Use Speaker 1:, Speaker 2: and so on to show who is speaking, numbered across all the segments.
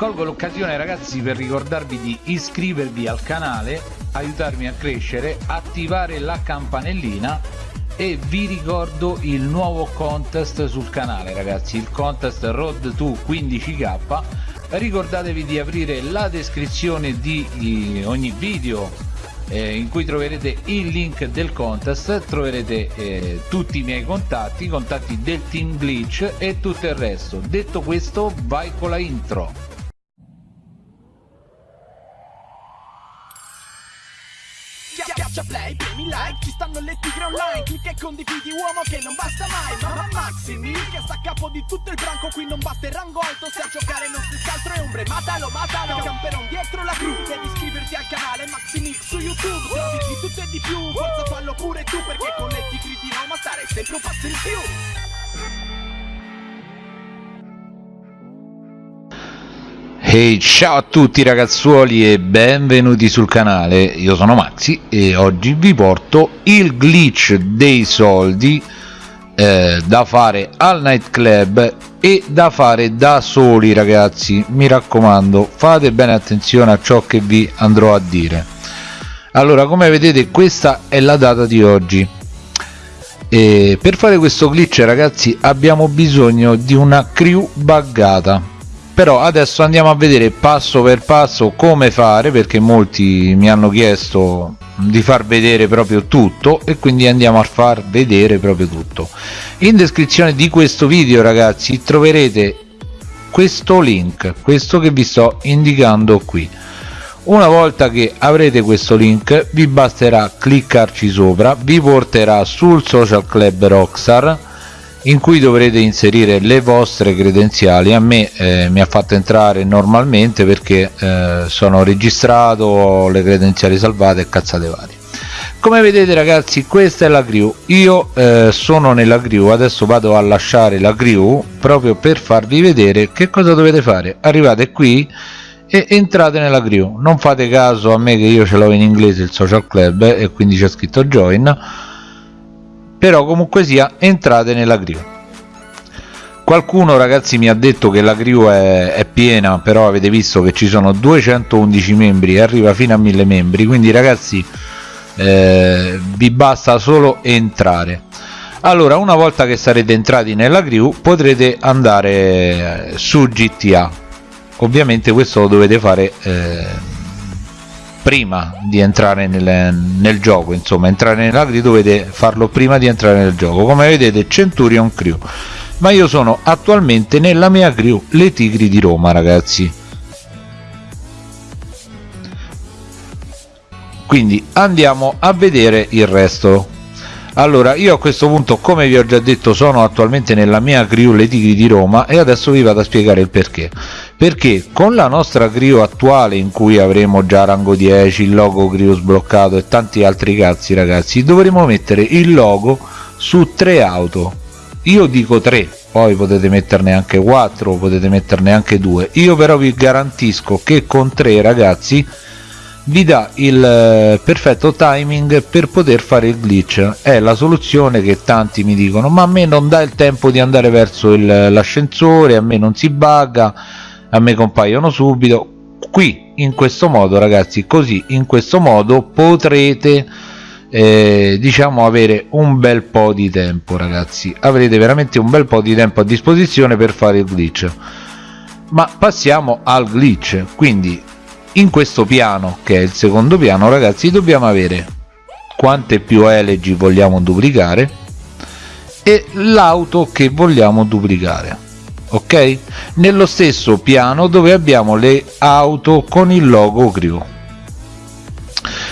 Speaker 1: colgo l'occasione ragazzi per ricordarvi di iscrivervi al canale aiutarmi a crescere attivare la campanellina e vi ricordo il nuovo contest sul canale ragazzi il contest road to 15k ricordatevi di aprire la descrizione di ogni video eh, in cui troverete il link del contest troverete eh, tutti i miei contatti i contatti del team glitch e tutto il resto. Detto questo vai con la intro
Speaker 2: like, ci stanno le tigre online. Clicca e condividi uomo che non basta mai. Mamma Maximi, che sta a capo di tutto il branco. Qui non basta il rango alto, se a giocare non si scaltro e ombre. Matalo, matalo, camperon dietro la gru Devi iscriverti al canale Maximix su YouTube. Servizi di tutto e di più, forza fallo pure tu Perché con le tigre di Roma stare sempre un passo in più
Speaker 1: Hey ciao a tutti ragazzuoli e benvenuti sul canale, io sono Maxi e oggi vi porto il glitch dei soldi eh, da fare al nightclub e da fare da soli ragazzi, mi raccomando fate bene attenzione a ciò che vi andrò a dire. Allora come vedete questa è la data di oggi. E per fare questo glitch ragazzi abbiamo bisogno di una crew buggata però adesso andiamo a vedere passo per passo come fare perché molti mi hanno chiesto di far vedere proprio tutto e quindi andiamo a far vedere proprio tutto. In descrizione di questo video ragazzi troverete questo link questo che vi sto indicando qui. Una volta che avrete questo link vi basterà cliccarci sopra vi porterà sul social club rockstar in cui dovrete inserire le vostre credenziali. A me eh, mi ha fatto entrare normalmente perché eh, sono registrato ho le credenziali salvate e cazzate varie. Come vedete ragazzi questa è la crew io eh, sono nella crew adesso vado a lasciare la crew proprio per farvi vedere che cosa dovete fare. Arrivate qui e entrate nella crew non fate caso a me che io ce l'ho in inglese il social club e quindi c'è scritto join però comunque sia entrate nella crew qualcuno ragazzi mi ha detto che la crew è, è, piena però avete visto che ci sono 211 membri e arriva fino a 1000 membri. Quindi ragazzi eh, vi basta solo entrare. Allora una volta che sarete entrati nella crew potrete andare su GTA ovviamente questo lo dovete fare eh, prima di entrare nel, nel, gioco insomma entrare nella crew dovete farlo prima di entrare nel gioco. Come vedete Centurion Crew. Ma io sono attualmente nella mia crew le Tigri di Roma ragazzi. Quindi andiamo a vedere il resto allora io a questo punto come vi ho già detto sono attualmente nella mia crew le tigri di Roma e adesso vi vado a spiegare il perché. Perché con la nostra crew attuale in cui avremo già rango 10 il logo crew sbloccato e tanti altri cazzi ragazzi dovremo mettere il logo su tre auto. Io dico 3 poi potete metterne anche 4 potete metterne anche 2 io però vi garantisco che con 3 ragazzi vi dà il eh, perfetto timing per poter fare il glitch. È la soluzione che tanti mi dicono ma a me non dà il tempo di andare verso l'ascensore a me non si bugga a me compaiono subito. Qui in questo modo ragazzi così in questo modo potrete eh, diciamo avere un bel po di tempo ragazzi. Avrete veramente un bel po di tempo a disposizione per fare il glitch. Ma passiamo al glitch. Quindi in questo piano che è il secondo piano ragazzi dobbiamo avere quante più elegy vogliamo duplicare e l'auto che vogliamo duplicare ok? Nello stesso piano dove abbiamo le auto con il logo crew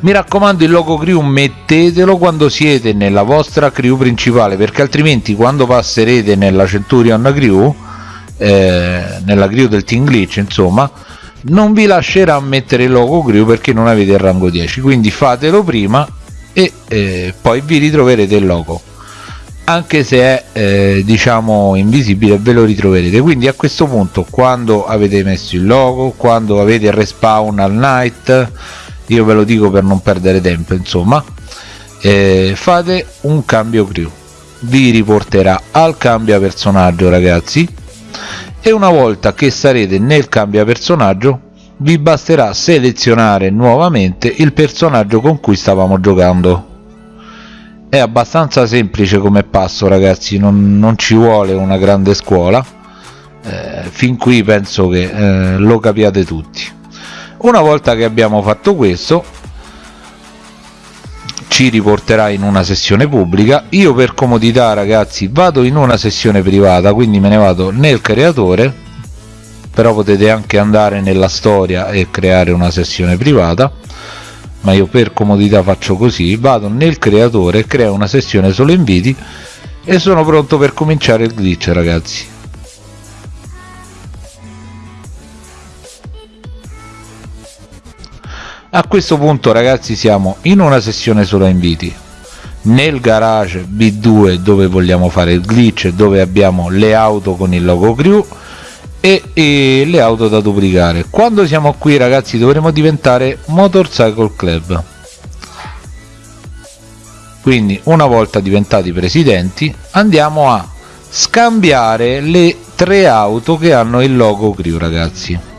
Speaker 1: mi raccomando il logo crew mettetelo quando siete nella vostra crew principale perché altrimenti quando passerete nella centurion crew eh, nella crew del team glitch insomma non vi lascerà mettere il logo crew perché non avete il rango 10 quindi fatelo prima e eh, poi vi ritroverete il logo. Anche se è eh, diciamo invisibile ve lo ritroverete. Quindi a questo punto quando avete messo il logo quando avete il respawn al night io ve lo dico per non perdere tempo insomma eh, fate un cambio crew. Vi riporterà al cambio personaggio ragazzi e una volta che sarete nel cambia personaggio vi basterà selezionare nuovamente il personaggio con cui stavamo giocando. È abbastanza semplice come passo ragazzi non, non ci vuole una grande scuola. Eh, fin qui penso che eh, lo capiate tutti. Una volta che abbiamo fatto questo ci riporterà in una sessione pubblica. Io per comodità ragazzi vado in una sessione privata quindi me ne vado nel creatore però potete anche andare nella storia e creare una sessione privata ma io per comodità faccio così. Vado nel creatore creo una sessione solo inviti e sono pronto per cominciare il glitch ragazzi a questo punto ragazzi siamo in una sessione solo inviti. Nel garage b2 dove vogliamo fare il glitch dove abbiamo le auto con il logo crew e, e le auto da duplicare. Quando siamo qui ragazzi dovremo diventare motorcycle club. Quindi una volta diventati presidenti andiamo a scambiare le tre auto che hanno il logo crew ragazzi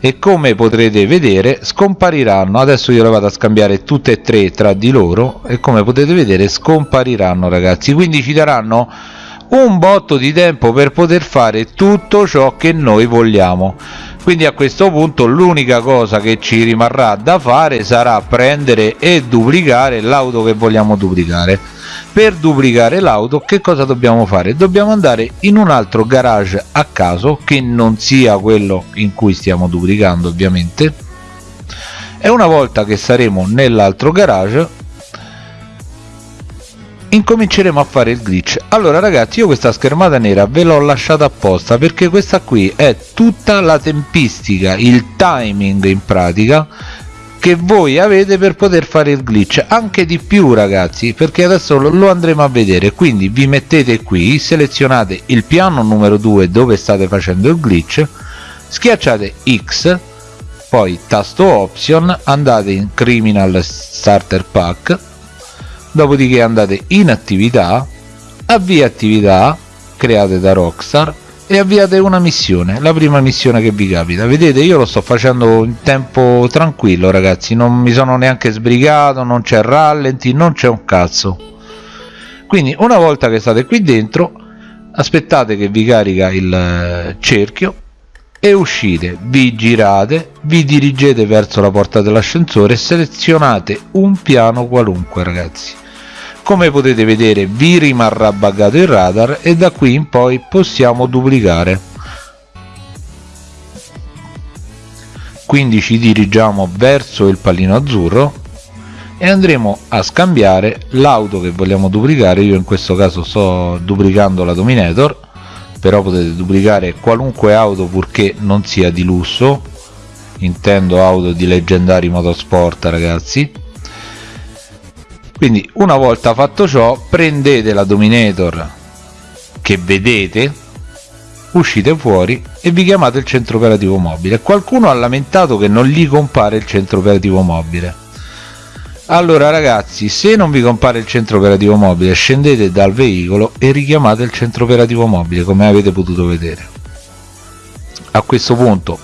Speaker 1: e come potrete vedere scompariranno. Adesso io le vado a scambiare tutte e tre tra di loro e come potete vedere scompariranno ragazzi. Quindi ci daranno un botto di tempo per poter fare tutto ciò che noi vogliamo. Quindi a questo punto l'unica cosa che ci rimarrà da fare sarà prendere e duplicare l'auto che vogliamo duplicare. Per duplicare l'auto che cosa dobbiamo fare? Dobbiamo andare in un altro garage a caso che non sia quello in cui stiamo duplicando ovviamente. E una volta che saremo nell'altro garage incominceremo a fare il glitch. Allora ragazzi io questa schermata nera ve l'ho lasciata apposta perché questa qui è tutta la tempistica il timing in pratica che voi avete per poter fare il glitch. Anche di più ragazzi perché adesso lo andremo a vedere. Quindi vi mettete qui selezionate il piano numero 2 dove state facendo il glitch schiacciate x poi tasto option andate in criminal starter pack dopodiché andate in attività avvia attività create da Rockstar e avviate una missione la prima missione che vi capita. Vedete io lo sto facendo in tempo tranquillo ragazzi non mi sono neanche sbrigato non c'è rallenti non c'è un cazzo. Quindi una volta che state qui dentro aspettate che vi carica il eh, cerchio e uscite vi girate vi dirigete verso la porta dell'ascensore e selezionate un piano qualunque ragazzi. Come potete vedere vi rimarrà buggato il radar e da qui in poi possiamo duplicare. Quindi ci dirigiamo verso il pallino azzurro e andremo a scambiare l'auto che vogliamo duplicare. Io in questo caso sto duplicando la Dominator però potete duplicare qualunque auto purché non sia di lusso. Intendo auto di leggendari motorsport ragazzi. Quindi una volta fatto ciò prendete la dominator che vedete uscite fuori e vi chiamate il centro operativo mobile. Qualcuno ha lamentato che non gli compare il centro operativo mobile allora ragazzi se non vi compare il centro operativo mobile scendete dal veicolo e richiamate il centro operativo mobile come avete potuto vedere. A questo punto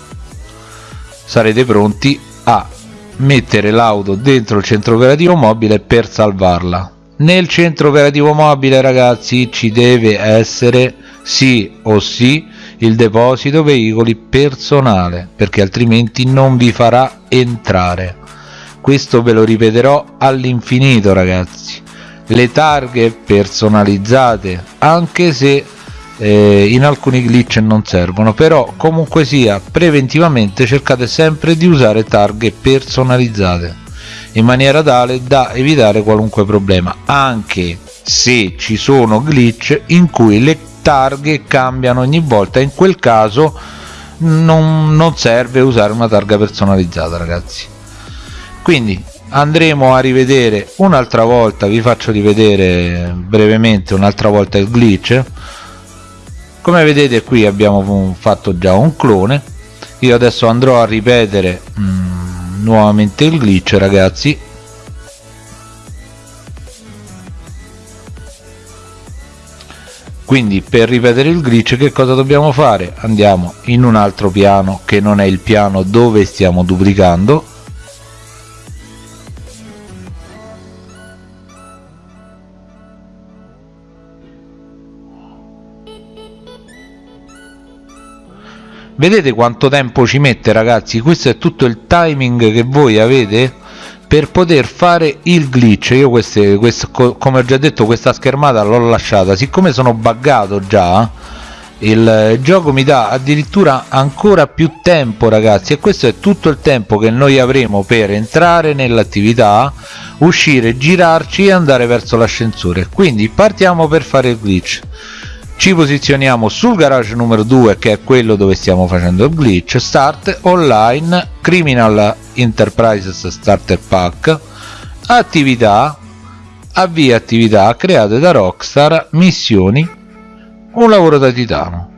Speaker 1: sarete pronti a mettere l'auto dentro il centro operativo mobile per salvarla. Nel centro operativo mobile ragazzi ci deve essere sì o sì il deposito veicoli personale perché altrimenti non vi farà entrare questo ve lo ripeterò all'infinito ragazzi. Le targhe personalizzate anche se eh, in alcuni glitch non servono però comunque sia preventivamente cercate sempre di usare targhe personalizzate in maniera tale da evitare qualunque problema anche se ci sono glitch in cui le targhe cambiano ogni volta. In quel caso non, non serve usare una targa personalizzata ragazzi quindi andremo a rivedere un'altra volta vi faccio rivedere brevemente un'altra volta il glitch. Come vedete qui abbiamo fatto già un clone. Io adesso andrò a ripetere mm, nuovamente il glitch ragazzi. Quindi per ripetere il glitch che cosa dobbiamo fare? Andiamo in un altro piano che non è il piano dove stiamo duplicando vedete quanto tempo ci mette ragazzi? Questo è tutto il timing che voi avete per poter fare il glitch. Io queste, queste come ho già detto questa schermata l'ho lasciata. Siccome sono buggato già il gioco mi dà addirittura ancora più tempo ragazzi e questo è tutto il tempo che noi avremo per entrare nell'attività uscire girarci e andare verso l'ascensore. Quindi partiamo per fare il glitch ci posizioniamo sul garage numero 2 che è quello dove stiamo facendo il glitch start online criminal enterprises starter pack attività avvia attività create da rockstar missioni un lavoro da titano.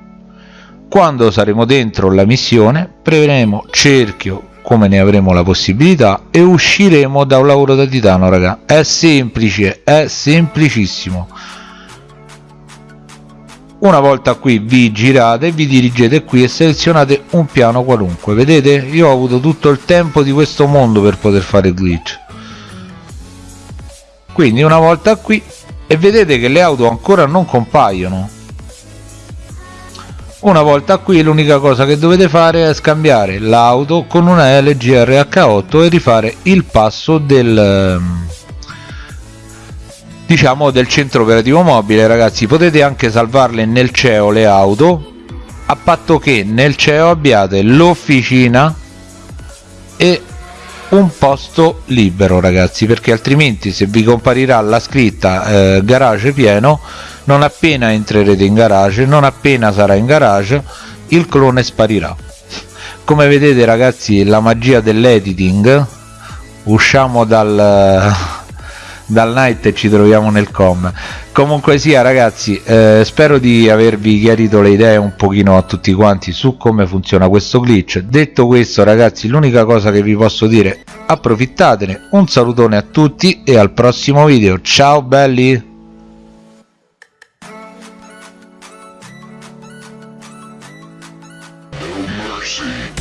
Speaker 1: Quando saremo dentro la missione premeremo cerchio come ne avremo la possibilità e usciremo da un lavoro da titano raga. È semplice è semplicissimo una volta qui vi girate vi dirigete qui e selezionate un piano qualunque vedete? Io ho avuto tutto il tempo di questo mondo per poter fare glitch. Quindi una volta qui e vedete che le auto ancora non compaiono. Una volta qui l'unica cosa che dovete fare è scambiare l'auto con una LG RH8 e rifare il passo del diciamo del centro operativo mobile. Ragazzi potete anche salvarle nel CEO le auto. A patto che nel CEO abbiate l'officina e un posto libero ragazzi perché altrimenti se vi comparirà la scritta eh, garage pieno non appena entrerete in garage non appena sarà in garage il clone sparirà. Come vedete ragazzi la magia dell'editing usciamo dal dal night e ci troviamo nel com. Comunque sia ragazzi eh, spero di avervi chiarito le idee un pochino a tutti quanti su come funziona questo glitch. Detto questo ragazzi l'unica cosa che vi posso dire approfittatene. Un salutone a tutti e al prossimo video. Ciao belli! mercy.